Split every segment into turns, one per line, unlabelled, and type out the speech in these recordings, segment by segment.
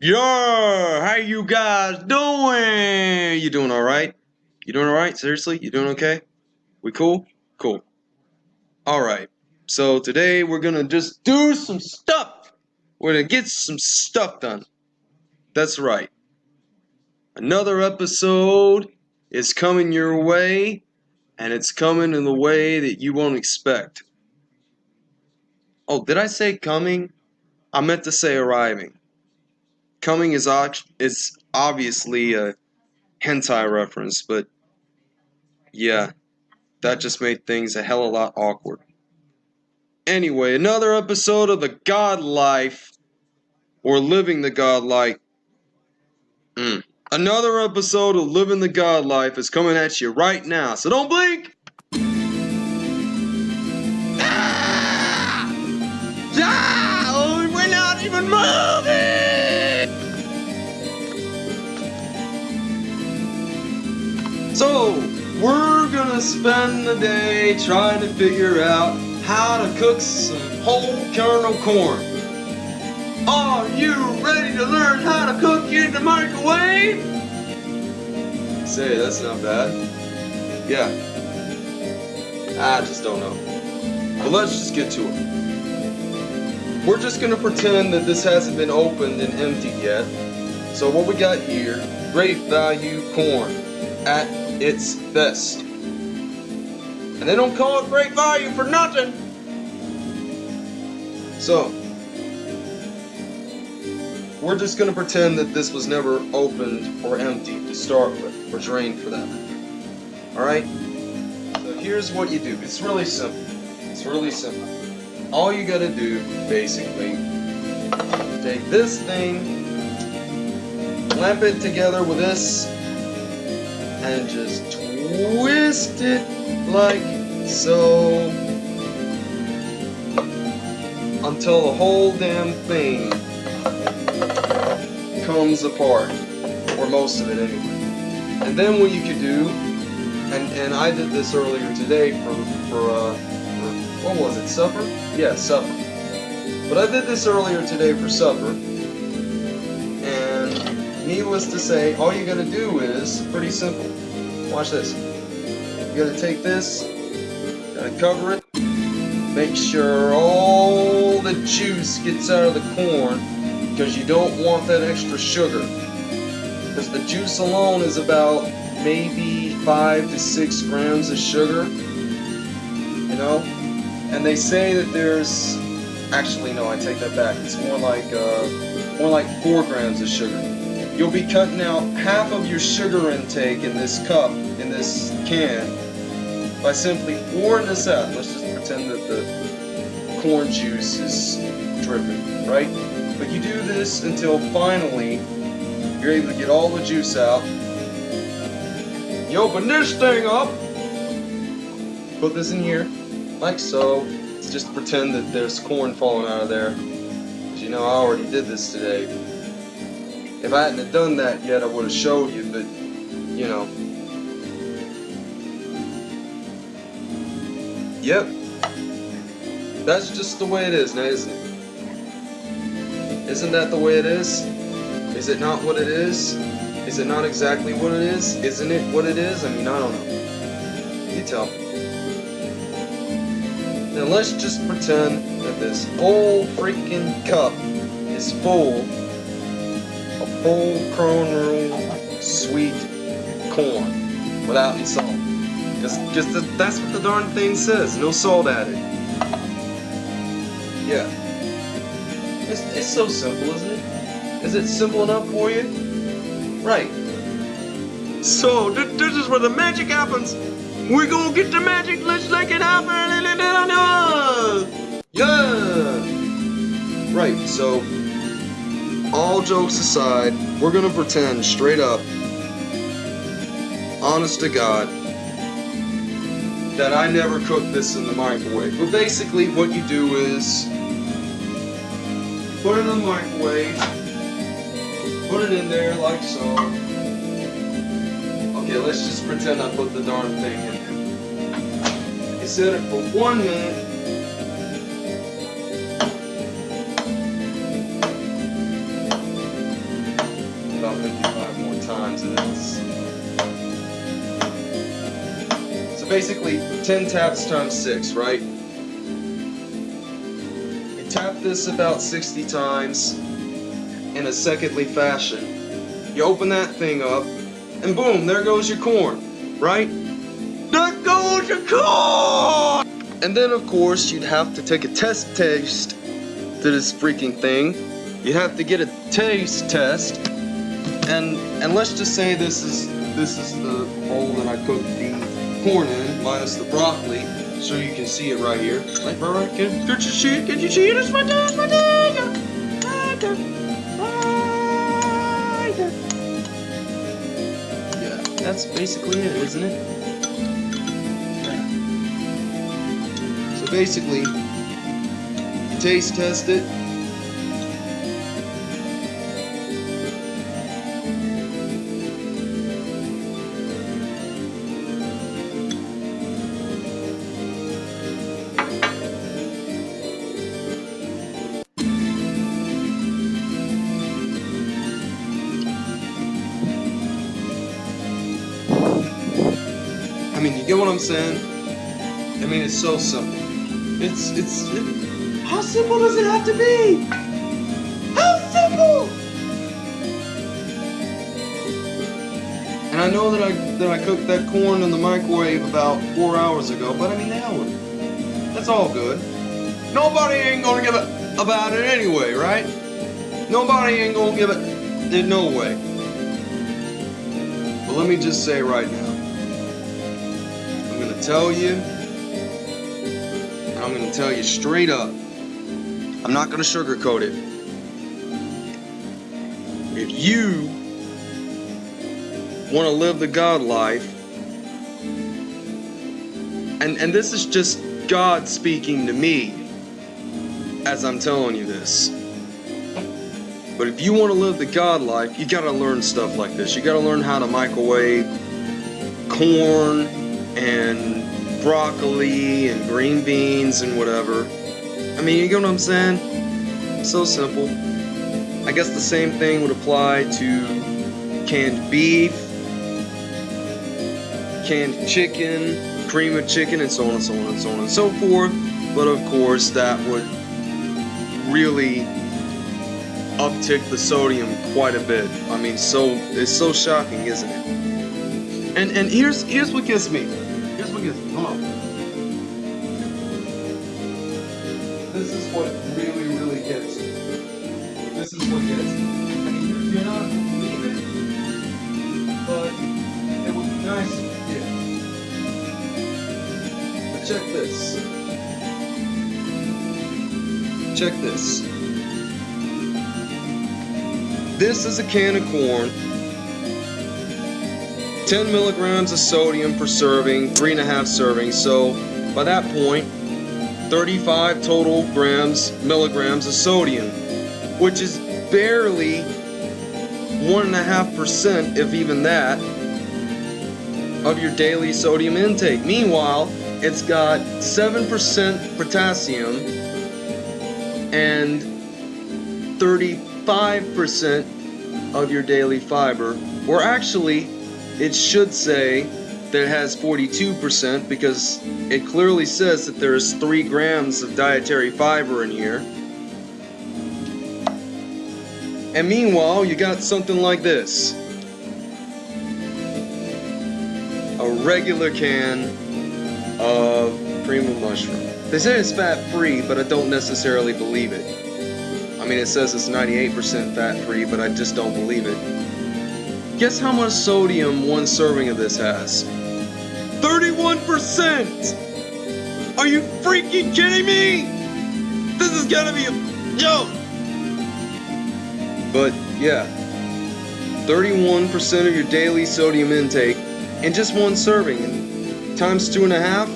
Yo, how you guys doing? You doing alright? You doing alright? Seriously? You doing okay? We cool? Cool. Alright. So today we're gonna just do some stuff. We're gonna get some stuff done. That's right. Another episode is coming your way, and it's coming in the way that you won't expect. Oh, did I say coming? I meant to say arriving. Coming is is obviously a hentai reference, but yeah, that just made things a hell of a lot awkward. Anyway, another episode of the God Life, or Living the God Life. Mm. Another episode of Living the God Life is coming at you right now, so don't blink! So, we're gonna spend the day trying to figure out how to cook some whole kernel corn. Are you ready to learn how to cook in the microwave? Say, that's not bad. Yeah. I just don't know. But let's just get to it. We're just gonna pretend that this hasn't been opened and emptied yet. So what we got here, great value corn at its best. And they don't call it great value for nothing. So, we're just going to pretend that this was never opened or emptied to start with, or drained for that Alright? So here's what you do. It's really simple. It's really simple. All you gotta do, basically, take this thing, clamp it together with this, and just twist it like so until the whole damn thing comes apart or most of it anyway. And then what you could do and and I did this earlier today for for, uh, supper yeah supper but I did this earlier today for supper and needless to say all you gotta do is pretty simple Watch this. You gotta take this, gotta cover it, make sure all the juice gets out of the corn, because you don't want that extra sugar. Because the juice alone is about maybe 5 to 6 grams of sugar, you know? And they say that there's, actually no, I take that back, it's more like, uh, more like 4 grams of sugar. You'll be cutting out half of your sugar intake in this cup, in this can, by simply pouring this out. Let's just pretend that the corn juice is dripping, right? But you do this until finally you're able to get all the juice out. You open this thing up, put this in here, like so. Let's just pretend that there's corn falling out of there. As you know, I already did this today. If I hadn't have done that yet, I would have showed you, but, you know. Yep. That's just the way it is now, isn't it? Isn't that the way it is? Is it not what it is? Is it not exactly what it is? Isn't it what it is? I mean, I don't know. You tell me. Now let's just pretend that this whole freaking cup is full of full kernel sweet corn without any salt. Just, just that's what the darn thing says. No salt added. Yeah. It's, it's so simple, isn't it? Is it simple enough for you? Right. So, th this is where the magic happens. We're gonna get the magic. Yeah. Right. So all jokes aside, we're gonna pretend straight up, honest to God, that I never cooked this in the microwave. But basically, what you do is put it in the microwave, put it in there like so. Okay, let's just pretend I put the darn thing in set it for one minute. About 55 more times and this. So basically, 10 taps times 6, right? You tap this about 60 times in a secondly fashion. You open that thing up, and boom, there goes your corn, right?
Goes your corn!
And then, of course, you'd have to take a test taste to this freaking thing. You'd have to get a taste test, and and let's just say this is this is the bowl that I cooked the corn in, minus the broccoli, so you can see it right here. Like, right, can, can you see it? Can you see it? It's right there, right there. Yeah, that's basically it, isn't it? Basically, taste test it. I mean, you get what I'm saying? I mean, it's so simple. It's, it's, it, how simple does it have to be? How simple! And I know that I, that I cooked that corn in the microwave about four hours ago, but I mean, with it. That's all good. Nobody ain't gonna give it about it anyway, right? Nobody ain't gonna give it, it no way. But let me just say right now, I'm gonna tell you, I'm gonna tell you straight up. I'm not gonna sugarcoat it. If you want to live the God life, and and this is just God speaking to me as I'm telling you this. But if you want to live the God life, you gotta learn stuff like this. You gotta learn how to microwave corn and broccoli and green beans and whatever. I mean, you get what I'm saying? So simple. I guess the same thing would apply to canned beef, canned chicken, cream of chicken, and so on and so on and so on and so forth. But of course, that would really uptick the sodium quite a bit. I mean, so it's so shocking, isn't it? And and here's here's what gets me. On. This is what really really gets me. This is what gets me. I mean, you're, not it, but it would be nice if you did. But check this. Check this. This is a can of corn. 10 milligrams of sodium per serving, three and a half servings. So by that point, 35 total grams, milligrams of sodium, which is barely one and a half percent, if even that, of your daily sodium intake. Meanwhile, it's got 7% potassium and 35% of your daily fiber, or actually, it should say that it has 42% because it clearly says that there is 3 grams of dietary fiber in here. And meanwhile, you got something like this a regular can of cream mushroom. They say it's fat free, but I don't necessarily believe it. I mean, it says it's 98% fat free, but I just don't believe it. Guess how much sodium one serving of this has? 31%! Are you freaking kidding me? This is gonna be a joke! But yeah, 31% of your daily sodium intake in just one serving. And times two and a half,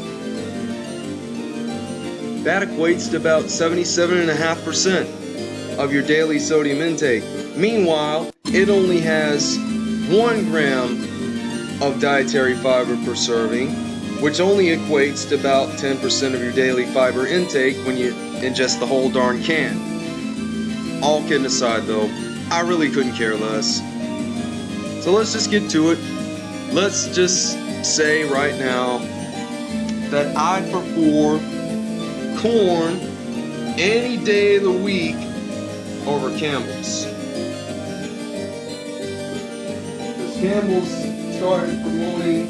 that equates to about 77.5% of your daily sodium intake. Meanwhile, it only has one gram of dietary fiber per serving, which only equates to about 10% of your daily fiber intake when you ingest the whole darn can. All kidding aside though, I really couldn't care less. So let's just get to it. Let's just say right now that I'd prefer corn any day of the week over Campbell's. Campbell's started promoting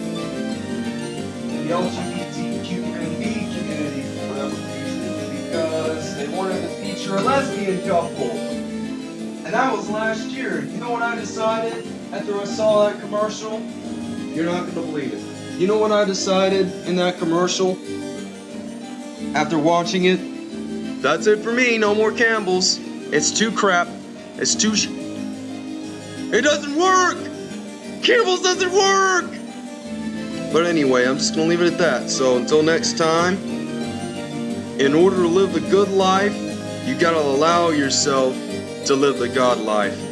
the LGBTQ community for reason because they wanted to feature a lesbian couple. And that was last year. You know what I decided after I saw that commercial? You're not gonna believe it. You know what I decided in that commercial? After watching it? That's it for me, no more Campbell's. It's too crap. It's too It doesn't work! Campbell's doesn't work! But anyway, I'm just gonna leave it at that. So until next time, in order to live the good life, you gotta allow yourself to live the God life.